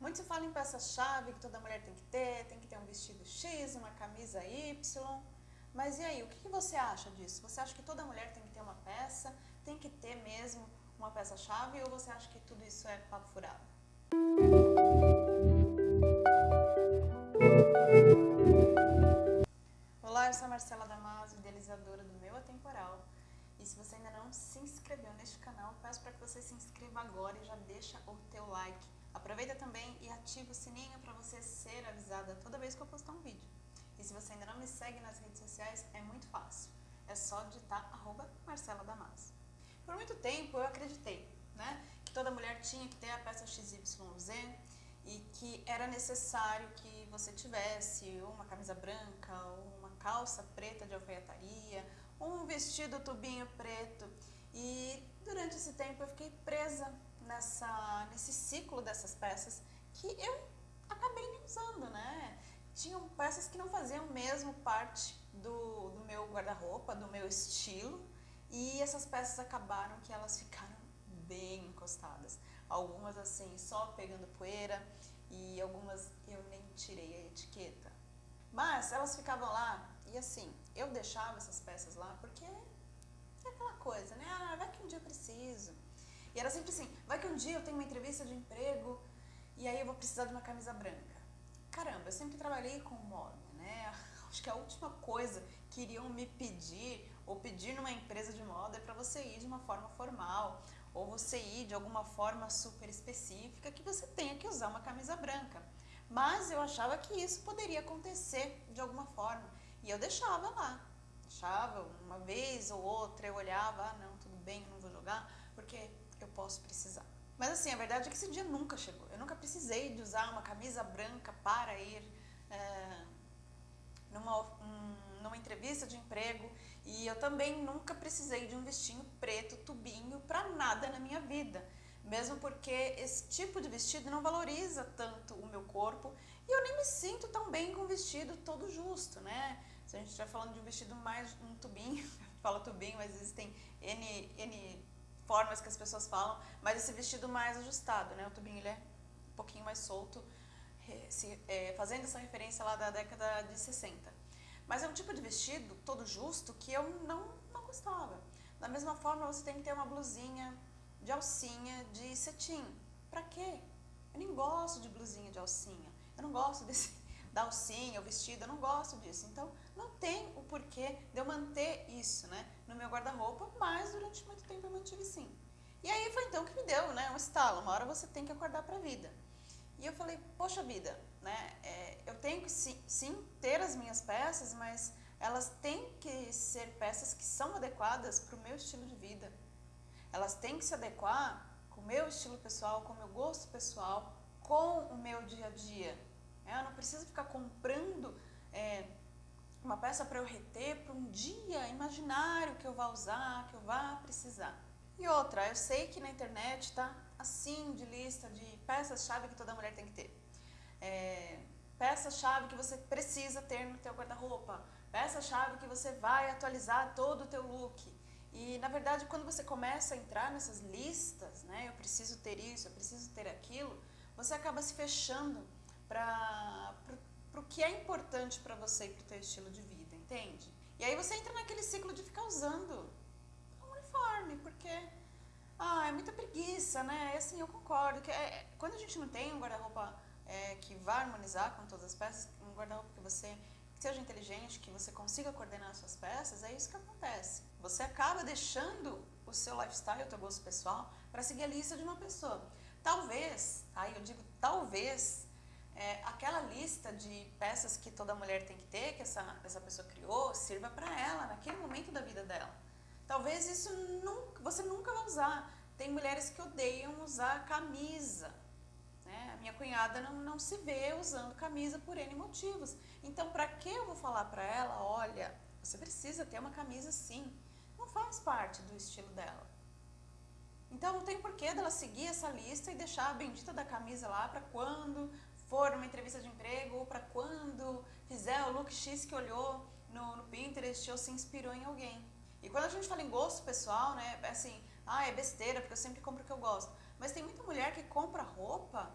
Muito se fala em peça-chave que toda mulher tem que ter, tem que ter um vestido X, uma camisa Y. Mas e aí, o que você acha disso? Você acha que toda mulher tem que ter uma peça, tem que ter mesmo uma peça-chave ou você acha que tudo isso é papo furado? Olá, eu sou a Marcela Damaso, idealizadora do Meu Atemporal. E se você ainda não se inscreveu neste canal, peço para que você se inscreva agora e já deixa o teu like. Aproveita também e ativa o sininho para você ser avisada toda vez que eu postar um vídeo. E se você ainda não me segue nas redes sociais, é muito fácil. É só digitar arroba Marcela Damaso. Por muito tempo eu acreditei né, que toda mulher tinha que ter a peça XYZ e que era necessário que você tivesse uma camisa branca, uma calça preta de alfaiataria, um vestido tubinho preto. E durante esse tempo eu fiquei presa nessa, nesse ciclo dessas peças que eu acabei nem usando, né? Tinham peças que não faziam mesmo parte do, do meu guarda-roupa, do meu estilo, e essas peças acabaram que elas ficaram bem encostadas. Algumas assim, só pegando poeira, e algumas eu nem tirei a etiqueta. Mas elas ficavam lá, e assim, eu deixava essas peças lá porque é aquela coisa, né? Ah, vai que um dia eu preciso. E era sempre assim, vai que um dia eu tenho uma entrevista de emprego e aí eu vou precisar de uma camisa branca. Caramba, eu sempre trabalhei com moda, né? Acho que a última coisa que iriam me pedir ou pedir numa empresa de moda é para você ir de uma forma formal ou você ir de alguma forma super específica que você tenha que usar uma camisa branca. Mas eu achava que isso poderia acontecer de alguma forma e eu deixava lá. Deixava uma vez ou outra, eu olhava, ah não, tudo bem, eu não vou jogar, porque posso precisar. Mas assim, a verdade é que esse dia nunca chegou. Eu nunca precisei de usar uma camisa branca para ir é, numa, um, numa entrevista de emprego e eu também nunca precisei de um vestinho preto, tubinho, para nada na minha vida. Mesmo porque esse tipo de vestido não valoriza tanto o meu corpo e eu nem me sinto tão bem com um vestido todo justo, né? Se a gente estiver falando de um vestido mais um tubinho, fala tubinho, mas existem N, N formas que as pessoas falam, mas esse vestido mais ajustado, né? O tubinho ele é um pouquinho mais solto, se, é, fazendo essa referência lá da década de 60. Mas é um tipo de vestido todo justo que eu não, não gostava. Da mesma forma, você tem que ter uma blusinha de alcinha de cetim. Pra quê? Eu nem gosto de blusinha de alcinha. Eu não gosto desse, da alcinha, o vestido, eu não gosto disso. Então, não tem o porquê de eu manter isso né, no meu guarda-roupa, mas durante muito tempo eu mantive sim. E aí foi então que me deu né, um estalo, uma hora você tem que acordar para a vida. E eu falei, poxa vida, né, é, eu tenho que sim, sim ter as minhas peças, mas elas têm que ser peças que são adequadas para o meu estilo de vida. Elas têm que se adequar com o meu estilo pessoal, com o meu gosto pessoal, com o meu dia a dia. É, eu não preciso ficar comprando é, uma peça para eu reter para um dia imaginário que eu vá usar, que eu vá precisar. E outra, eu sei que na internet tá assim de lista de peças-chave que toda mulher tem que ter. É, peça-chave que você precisa ter no teu guarda-roupa, peça-chave que você vai atualizar todo o teu look. E na verdade, quando você começa a entrar nessas listas, né, eu preciso ter isso, eu preciso ter aquilo, você acaba se fechando para o que é importante para você e para o teu estilo de vida, entende? E aí você entra naquele ciclo de ficar usando um uniforme, porque ah, é muita preguiça, né? E assim, eu concordo que é, quando a gente não tem um guarda-roupa é, que vá harmonizar com todas as peças, um guarda-roupa que você que seja inteligente, que você consiga coordenar as suas peças, é isso que acontece. Você acaba deixando o seu lifestyle, o teu gosto pessoal, para seguir a lista de uma pessoa. Talvez, aí eu digo talvez, é, aquela lista de peças que toda mulher tem que ter, que essa, essa pessoa criou, sirva para ela, naquele momento da vida dela. Talvez isso nunca, você nunca vai usar. Tem mulheres que odeiam usar camisa. Né? A minha cunhada não, não se vê usando camisa por N motivos. Então, para que eu vou falar para ela, olha, você precisa ter uma camisa sim. Não faz parte do estilo dela. Então, não tem porquê dela seguir essa lista e deixar a bendita da camisa lá para quando for uma entrevista de emprego ou para quando fizer o look X que olhou no, no Pinterest ou se inspirou em alguém. E quando a gente fala em gosto pessoal, né, é assim, ah, é besteira porque eu sempre compro o que eu gosto. Mas tem muita mulher que compra roupa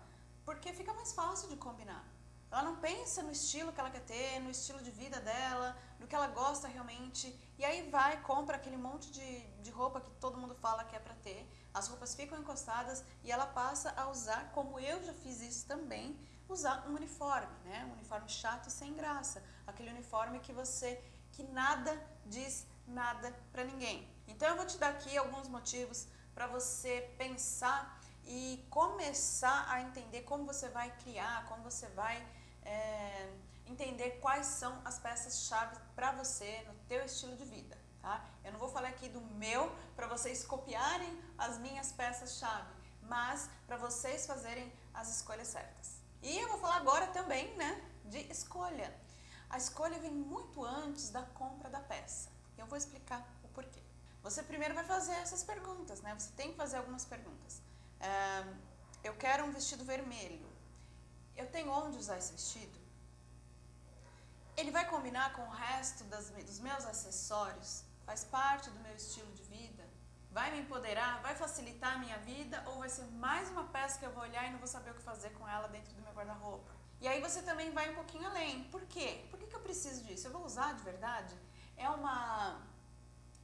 porque fica mais fácil de combinar. Ela não pensa no estilo que ela quer ter, no estilo de vida dela, no que ela gosta realmente. E aí vai, compra aquele monte de, de roupa que todo mundo fala que é para ter. As roupas ficam encostadas e ela passa a usar, como eu já fiz isso também, usar um uniforme, né? Um uniforme chato e sem graça. Aquele uniforme que você, que nada diz nada para ninguém. Então eu vou te dar aqui alguns motivos para você pensar e começar a entender como você vai criar, como você vai é, entender quais são as peças-chave para você no teu estilo de vida. Tá? Eu não vou falar aqui do meu para vocês copiarem as minhas peças-chave, mas para vocês fazerem as escolhas certas. E eu vou falar agora também né, de escolha. A escolha vem muito antes da compra da peça. Eu vou explicar o porquê. Você primeiro vai fazer essas perguntas, né? Você tem que fazer algumas perguntas. Eu quero um vestido vermelho. Eu tenho onde usar esse vestido? Ele vai combinar com o resto das, dos meus acessórios? Faz parte do meu estilo de vida? Vai me empoderar? Vai facilitar a minha vida? Ou vai ser mais uma peça que eu vou olhar e não vou saber o que fazer com ela dentro do meu guarda-roupa? E aí você também vai um pouquinho além. Por quê? Por que, que eu preciso disso? Eu vou usar de verdade? É uma,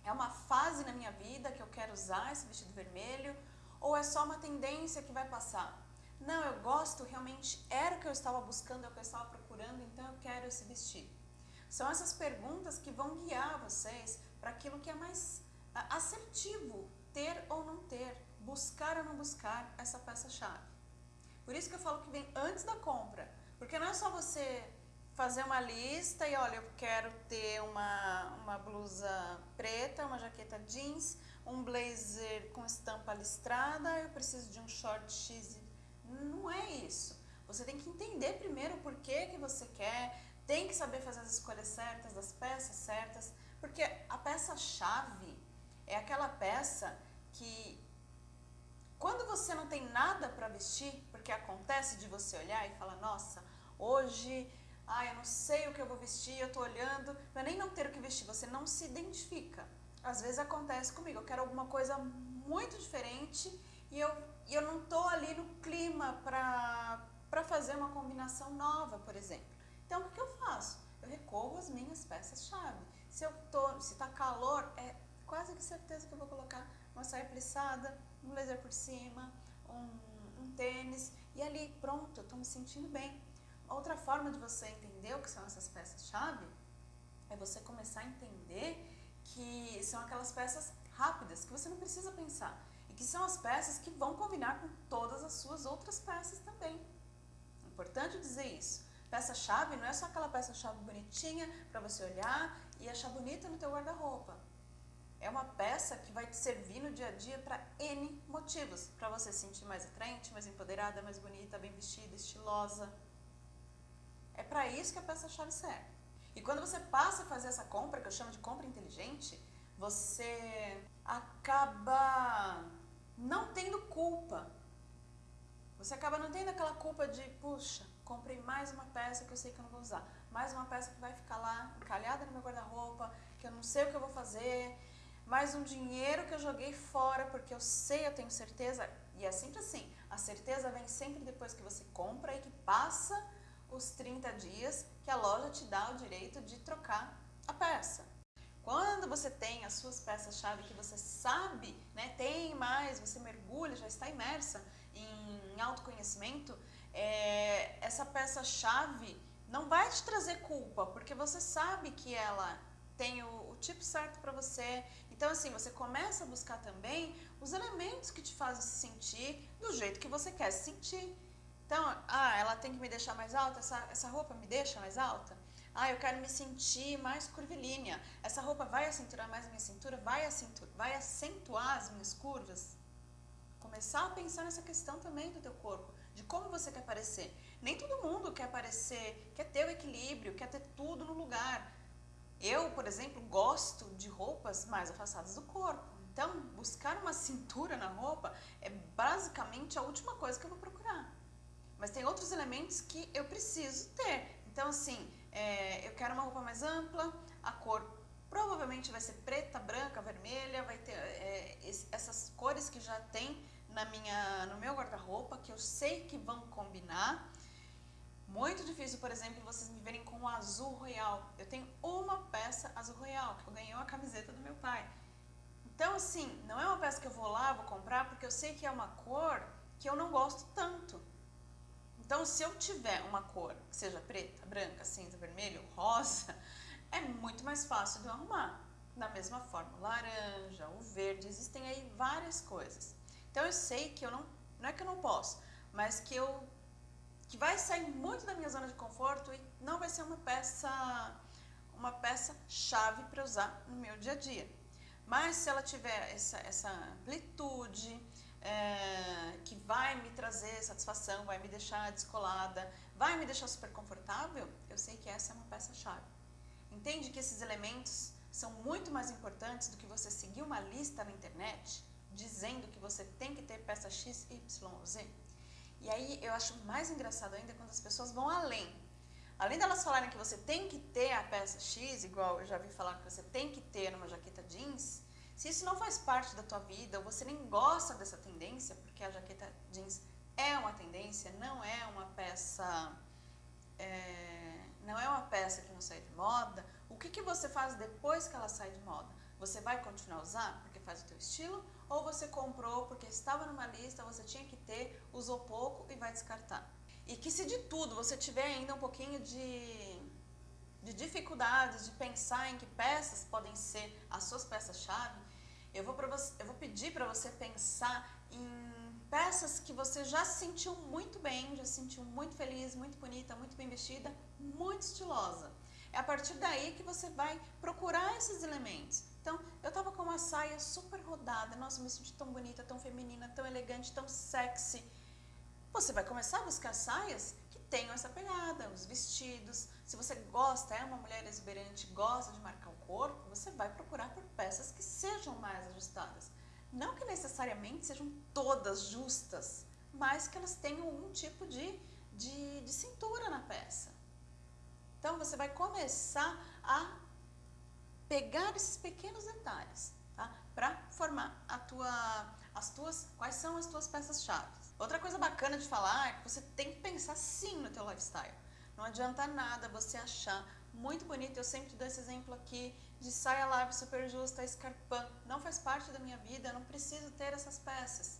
é uma fase na minha vida que eu quero usar esse vestido vermelho? Ou é só uma tendência que vai passar? Não, eu gosto, realmente era o que eu estava buscando, é o que eu estava procurando, então eu quero esse vestido. São essas perguntas que vão guiar vocês para aquilo que é mais assertivo, ter ou não ter, buscar ou não buscar essa peça-chave. Por isso que eu falo que vem antes da compra, porque não é só você fazer uma lista e olha, eu quero ter uma, uma blusa preta, uma jaqueta jeans, um blazer com estampa listrada, eu preciso de um short X. Não é isso. Você tem que entender primeiro o porquê que você quer, tem que saber fazer as escolhas certas, das peças certas, porque a peça-chave é aquela peça que quando você não tem nada para vestir, porque acontece de você olhar e falar, nossa, hoje, ah, eu não sei o que eu vou vestir, eu tô olhando, não é nem não ter o que vestir, você não se identifica. Às vezes acontece comigo, eu quero alguma coisa muito diferente e eu, e eu não tô ali no clima para fazer uma combinação nova, por exemplo. Então, o que, eu faço? Eu recorro às minhas peças-chave. Se eu se tá calor, é quase que certeza que eu vou colocar uma saia plissada, um blazer por cima, um, um tênis, e ali, pronto, eu tô me sentindo bem. Outra forma de você entender o que são essas peças-chave é você começar a entender que são aquelas peças rápidas, que você não precisa pensar. E que são as peças que vão combinar com todas as suas outras peças também. É importante dizer isso. Peça-chave não é só aquela peça-chave bonitinha para você olhar e achar bonita no teu guarda-roupa. É uma peça que vai te servir no dia a dia para N motivos. Para você se sentir mais atraente, mais empoderada, mais bonita, bem vestida, estilosa. É para isso que a peça-chave serve. E quando você passa a fazer essa compra, que eu chamo de compra inteligente, você acaba não tendo culpa. Você acaba não tendo aquela culpa de, puxa, comprei mais uma peça que eu sei que eu não vou usar. Mais uma peça que vai ficar lá encalhada no meu guarda-roupa, que eu não sei o que eu vou fazer. Mais um dinheiro que eu joguei fora porque eu sei, eu tenho certeza. E é sempre assim, a certeza vem sempre depois que você compra e que passa os 30 dias que a loja te dá o direito de trocar a peça. Quando você tem as suas peças-chave que você sabe, né, tem mais, você mergulha, já está imersa em autoconhecimento, é, essa peça-chave não vai te trazer culpa, porque você sabe que ela tem o, o tipo certo para você. Então, assim, você começa a buscar também os elementos que te fazem se sentir do jeito que você quer se sentir. Então, ah, ela tem que me deixar mais alta, essa, essa roupa me deixa mais alta? Ah, eu quero me sentir mais curvilínea. Essa roupa vai acentuar mais a minha cintura, vai acentuar, vai acentuar as minhas curvas? Começar a pensar nessa questão também do teu corpo, de como você quer parecer. Nem todo mundo quer parecer, quer ter o equilíbrio, quer ter tudo no lugar. Eu, por exemplo, gosto de roupas mais afastadas do corpo. Então, buscar uma cintura na roupa é basicamente a última coisa que eu vou procurar mas tem outros elementos que eu preciso ter. Então, assim, é, eu quero uma roupa mais ampla, a cor provavelmente vai ser preta, branca, vermelha, vai ter é, essas cores que já tem na minha, no meu guarda-roupa, que eu sei que vão combinar. Por exemplo, vocês me verem com o azul royal. Eu tenho uma peça azul royal, que eu ganhei uma camiseta do meu pai. Então, assim, não é uma peça que eu vou lá, vou comprar, porque eu sei que é uma cor que eu não gosto tanto. Então, se eu tiver uma cor que seja preta, branca, cinza, vermelho, rosa, é muito mais fácil de eu arrumar. Da mesma forma, laranja, o verde, existem aí várias coisas. Então, eu sei que eu não, não é que eu não posso, mas que eu que vai sair muito da minha zona de conforto e não vai ser uma peça uma peça chave para usar no meu dia a dia. Mas se ela tiver essa, essa amplitude, é, que vai me trazer satisfação, vai me deixar descolada, vai me deixar super confortável, eu sei que essa é uma peça-chave. Entende que esses elementos são muito mais importantes do que você seguir uma lista na internet dizendo que você tem que ter peça X, Y Z? E aí eu acho mais engraçado ainda quando as pessoas vão além. Além delas falarem que você tem que ter a peça X, igual eu já vi falar que você tem que ter uma jaqueta jeans, se isso não faz parte da tua vida, ou você nem gosta dessa tendência, porque a jaqueta jeans é uma tendência, não é uma peça, é, não é uma peça que não sai de moda, o que, que você faz depois que ela sai de moda? Você vai continuar usar porque faz o teu estilo? Ou você comprou porque estava numa lista, você tinha que ter, usou pouco e vai descartar? E que se de tudo você tiver ainda um pouquinho de, de dificuldades de pensar em que peças podem ser as suas peças-chave, eu eu vou pedir para você pensar em peças que você já se sentiu muito bem, já se sentiu muito feliz, muito bonita, muito bem vestida, muito estilosa. É a partir daí que você vai procurar esses elementos. Então, eu tava com uma saia super rodada, nossa, me senti tão bonita, tão feminina, tão elegante, tão sexy. Você vai começar a buscar saias que tenham essa pegada, os vestidos. Se você gosta, é uma mulher exuberante, gosta de marcar o corpo, você vai procurar por peças que sejam mais ajustadas. Não que necessariamente sejam todas justas, mas que elas tenham um tipo de, de, de cintura na peça. Então, você vai começar a pegar esses pequenos detalhes, tá? Para formar a tua, as tuas, quais são as tuas peças-chave. Outra coisa bacana de falar é que você tem que pensar sim no teu lifestyle. Não adianta nada você achar muito bonito, eu sempre dou esse exemplo aqui de saia larga super justa, escarpã, não faz parte da minha vida, não preciso ter essas peças.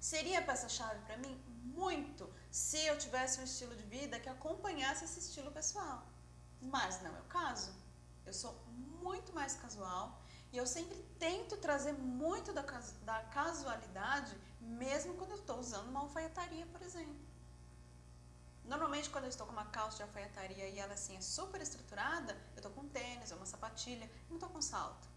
Seria peça-chave para mim? Muito, se eu tivesse um estilo de vida que acompanhasse esse estilo pessoal. Mas não é o caso. Eu sou muito mais casual e eu sempre tento trazer muito da, da casualidade, mesmo quando eu estou usando uma alfaiataria, por exemplo. Normalmente, quando eu estou com uma calça de alfaiataria e ela assim é super estruturada, eu estou com tênis ou uma sapatilha, não estou com salto.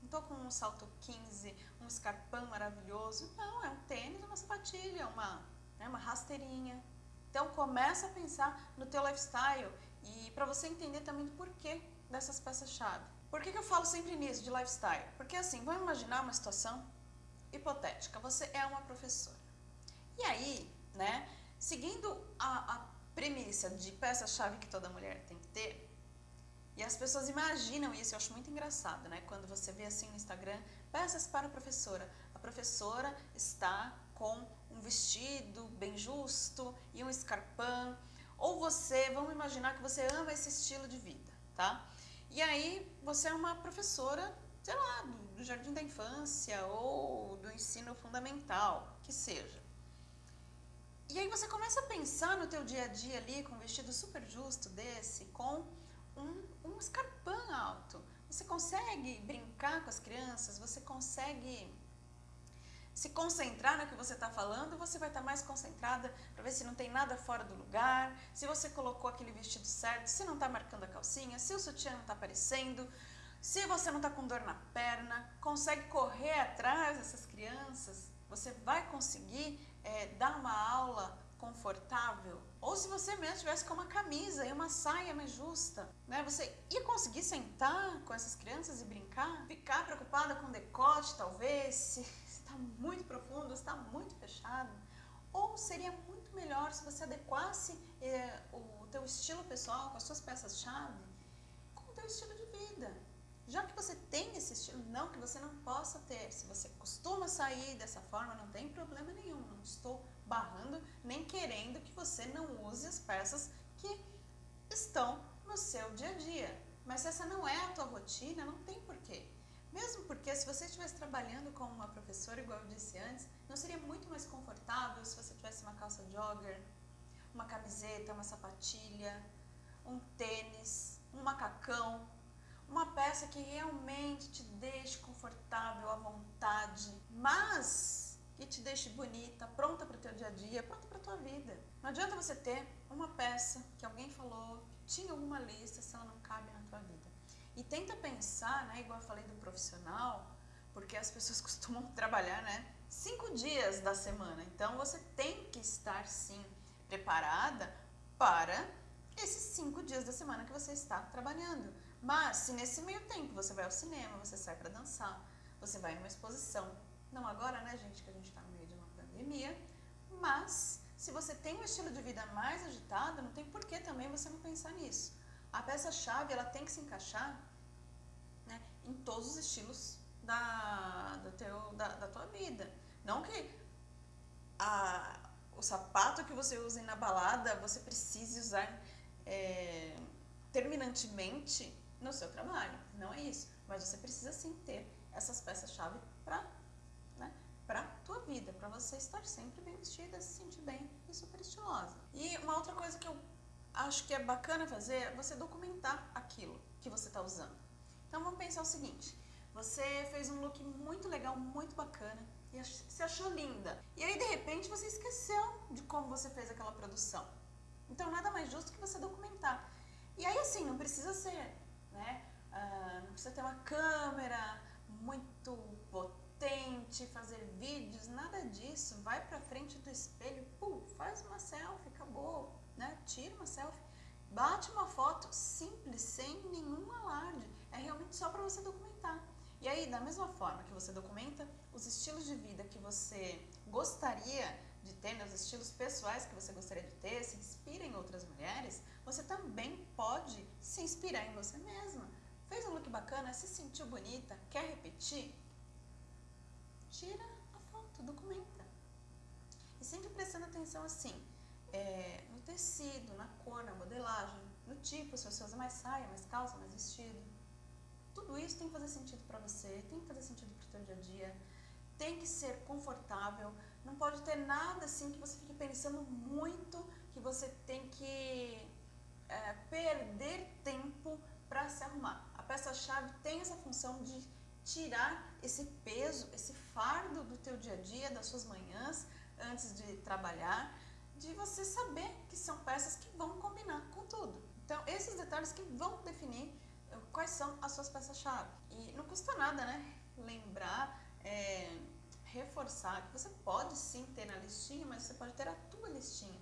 Não estou com um salto 15, um escarpão maravilhoso. Não, é um tênis, uma sapatilha, uma, né, uma rasteirinha. Então, começa a pensar no teu lifestyle e para você entender também do porquê dessas peças-chave. Por que, que eu falo sempre nisso, de lifestyle? Porque assim, vamos imaginar uma situação hipotética. Você é uma professora. E aí, né, seguindo a, a premissa de peça-chave que toda mulher tem que ter, e as pessoas imaginam isso, eu acho muito engraçado, né? Quando você vê assim no Instagram, peças para a professora. A professora está com um vestido bem justo e um escarpão. Ou você, vamos imaginar que você ama esse estilo de vida, tá? E aí você é uma professora, sei lá, do, jardim da infância ou do ensino fundamental, que seja. E aí você começa a pensar no teu dia a dia ali com um vestido super justo desse, com um, um escarpão alto. Você consegue brincar com as crianças, você consegue se concentrar no que você está falando, você vai estar tá mais concentrada para ver se não tem nada fora do lugar, se você colocou aquele vestido certo, se não está marcando a calcinha, se o sutiã não está aparecendo, se você não está com dor na perna, consegue correr atrás dessas crianças, você vai conseguir é, dar uma aula confortável, ou se você mesmo tivesse com uma camisa e uma saia mais justa, né? Você ia conseguir sentar com essas crianças e brincar? Ficar preocupada com decote, talvez, está muito profundo, está muito fechado. Ou seria muito melhor se você adequasse eh, o teu estilo pessoal com as suas peças-chave com o teu estilo de vida. Já que você tem esse estilo, não que você não possa ter. Se você costuma sair dessa forma, não tem problema nenhum. Não estou barrando nem querendo que você não use as peças que estão no seu dia a dia. Mas se essa não é a tua rotina, não tem porquê. Mesmo porque se você estivesse trabalhando como uma professora, igual eu disse antes, não seria muito mais confortável se você tivesse uma calça jogger, uma camiseta, uma sapatilha, um tênis, um macacão, uma peça que realmente te deixe confortável, à vontade, mas que te deixe bonita, pronta para o teu dia a dia, pronta para a tua vida. Não adianta você ter uma peça que alguém falou, que tinha alguma lista, se ela não cabe na tua vida. E tenta pensar, né, igual eu falei do profissional, porque as pessoas costumam trabalhar, né, cinco dias da semana. Então você tem que estar sim preparada para esses cinco dias da semana que você está trabalhando. Mas se nesse meio tempo você vai ao cinema, você sai para dançar, você vai numa exposição, não agora, né, gente, que a gente está no meio de uma pandemia, mas se você tem um estilo de vida mais agitado, não tem por que também você não pensar nisso. A peça-chave, ela tem que se encaixar né, em todos os estilos da, do teu, da, da tua vida. Não que a, o sapato que você usa na balada, você precise usar é, terminantemente no seu trabalho. Não é isso. Mas você precisa sim ter essas peças-chave para né, a tua vida, para você estar sempre bem vestida, se sentir bem e super estilosa. E uma outra coisa que eu acho que é bacana fazer você documentar aquilo que você está usando. Então vamos pensar o seguinte, você fez um look muito legal, muito bacana, e se achou linda. E aí, de repente, você esqueceu de como você fez aquela produção. Então, nada mais justo que você documentar. E aí, assim, não precisa ser, né? Uh, não precisa ter uma câmera muito potente, fazer vídeos, nada disso. Vai pra frente do espelho, pum, faz uma selfie, acabou, né? Tira uma selfie, bate uma foto simples, sem nenhum alarde. É realmente só para você documentar. E aí, da mesma forma que você documenta os estilos de vida que você gostaria de ter, né, os estilos pessoais que você gostaria de ter, se inspira em outras mulheres, você também pode se inspirar em você mesma. Fez um look bacana, se sentiu bonita, quer repetir? Tira a foto, documenta. E sempre prestando atenção assim, é, no tecido, na cor, na modelagem, no tipo, se você usa mais saia, mais calça, mais vestido. Tudo isso tem que fazer sentido para você, tem que fazer sentido para o seu dia a dia, tem que ser confortável, não pode ter nada assim que você fique pensando muito, que você tem que é, perder tempo para se arrumar. A peça-chave tem essa função de tirar esse peso, esse fardo do teu dia a dia, das suas manhãs, antes de trabalhar, de você saber que são peças que vão combinar com tudo. Então, esses detalhes que vão definir quais são as suas peças-chave. E não custa nada, né? Lembrar, é, reforçar que você pode sim ter na listinha, mas você pode ter a tua listinha.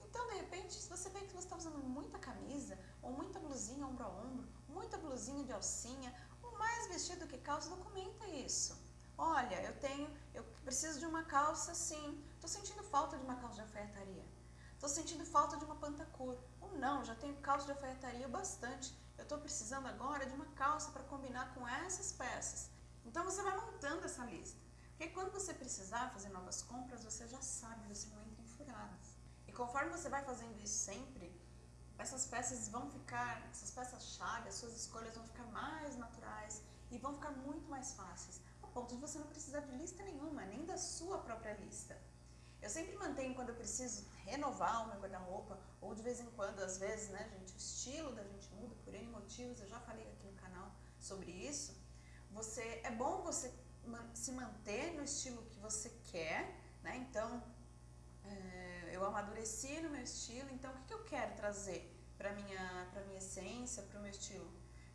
Então, de repente, se você vê que você está usando muita camisa, ou muita blusinha ombro a ombro, muita blusinha de alcinha, ou mais vestido que calça, documenta isso. Olha, eu tenho, eu preciso de uma calça sim, estou sentindo falta de uma calça de alfaiataria. Estou sentindo falta de uma pantacur. Ou não, já tenho calça de alfaiataria bastante eu estou precisando agora de uma calça para combinar com essas peças. Então você vai montando essa lista. Porque quando você precisar fazer novas compras, você já sabe, você não entra em furadas. E conforme você vai fazendo isso sempre, essas peças vão ficar, essas peças-chave, as suas escolhas vão ficar mais naturais e vão ficar muito mais fáceis, a ponto de você não precisar de lista nenhuma, nem da sua própria lista. Eu sempre mantenho quando eu preciso renovar o meu guarda-roupa, ou de vez em quando, às vezes, né, gente, o estilo da gente muda por N motivos, eu já falei aqui no canal sobre isso. Você, é bom você se manter no estilo que você quer, né, então, é, eu amadureci no meu estilo, então o que, eu quero trazer para minha, pra minha essência, para o meu estilo?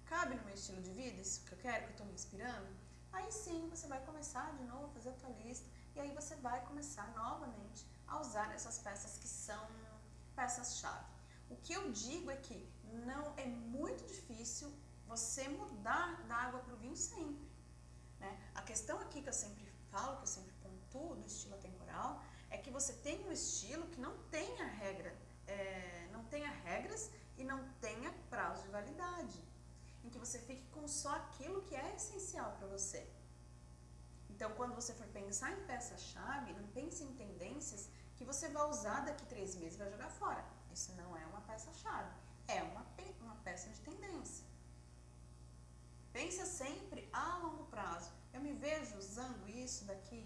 Cabe no meu estilo de vida, isso que eu quero, que eu estou me inspirando? Aí sim, você vai começar de novo a fazer a tua lista, e aí você vai começar novamente a usar essas peças que são peças-chave. O que eu digo é que não é muito difícil você mudar da água para o vinho sempre. Né? A questão aqui que eu sempre falo, que eu sempre pontuo do estilo atemporal, é que você tem um estilo que não tenha regra, é, não tenha regras e não tenha prazo de validade. Em que você fique com só aquilo que é essencial para você. Então, quando você for pensar em peça-chave, não pense em tendências que você vai usar daqui três meses e vai jogar fora. Isso não é uma peça-chave, é uma, pe uma peça de tendência. Pensa sempre a longo prazo. Eu me vejo usando isso daqui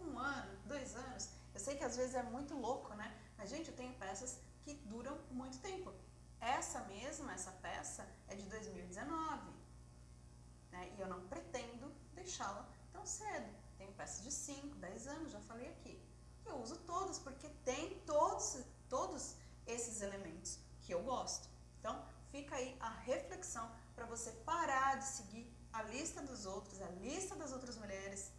um ano, dois anos. Eu sei que às vezes é muito louco, né? Mas, gente, eu tenho peças que duram muito tempo. Essa mesma, essa peça, é de 2019. Né? E eu não pretendo deixá-la tão cedo. De 5, 10 anos, já falei aqui. Eu uso todas porque tem todos, todos esses elementos que eu gosto. Então, fica aí a reflexão para você parar de seguir a lista dos outros, a lista das outras mulheres,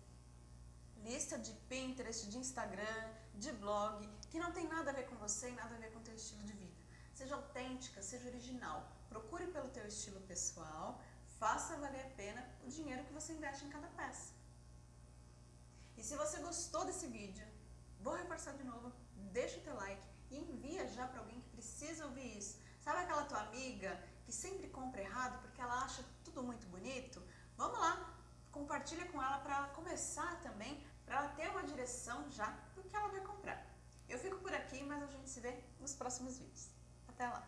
lista de Pinterest, de Instagram, de blog, que não tem nada a ver com você e nada a ver com o teu estilo de vida. Seja autêntica, seja original. Procure pelo teu estilo pessoal, faça valer a pena o dinheiro que você investe em cada peça. E se você gostou desse vídeo, vou reforçar de novo, deixa o teu like e envia já para alguém que precisa ouvir isso. Sabe aquela tua amiga que sempre compra errado porque ela acha tudo muito bonito? Vamos lá, compartilha com ela para ela começar também, para ela ter uma direção já do que ela vai comprar. Eu fico por aqui, mas a gente se vê nos próximos vídeos. Até lá!